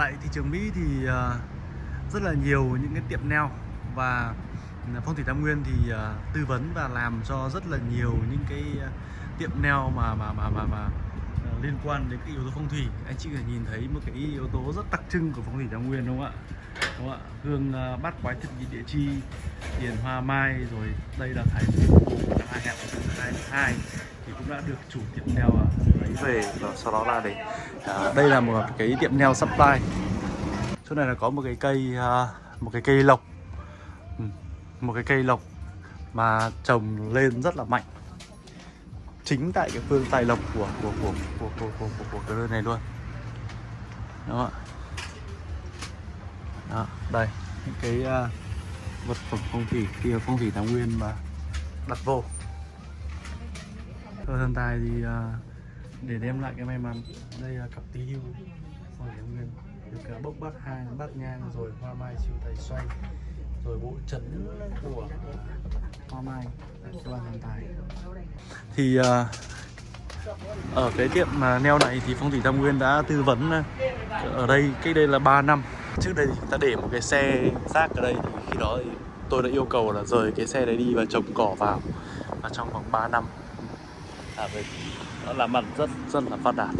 Tại thị trường Mỹ thì ờ, rất là nhiều những cái tiệm nail và ờ, Phong thủy Tam Nguyên thì ờ, tư vấn và làm cho rất là nhiều những cái tiệm nail mà mà mà mà mà liên quan đến cái yếu tố phong thủy. Anh chị có thể nhìn thấy một cái yếu tố rất đặc trưng của Phong thủy Tam Nguyên đúng không ạ? Đúng không ạ? Hương bát quái thực nhị địa chi, tiền hoa mai rồi đây là thái hai năm 2022 thì cũng đã được chủ tiệm nail à, lấy về và sau đó là để à, đây là một cái tiệm nail supply. Chỗ này là có một cái cây à, một cái cây lộc. Ừ, một cái cây lộc mà trồng lên rất là mạnh. Chính tại cái phương tài lộc của của của của của của, của, của cái nơi này luôn. Đúng không ạ? Đó, đây những cái uh, vật phẩm phong thủy kia phong thủy thái nguyên mà đặt vô. Thơ thần tài thì à, để đem lại cái may mắn. Đây là cặp tí hưu. Phong thủy tam nguyên được bốc bát hang bát nhang, rồi hoa mai siêu tài xoay, rồi bộ trấn của hoa mai. Cho ban thần tài. Thì à, ở cái tiệm mà neo này thì phong thủy tam nguyên đã tư vấn à, ở đây, cách đây là 3 năm. Trước đây thì ta để một cái xe rác ở đây thì khi đó thì tôi đã yêu cầu là rời cái xe đấy đi và trồng cỏ vào. Và trong vòng 3 năm à, vậy nó làm mặt rất rất là phát đạt.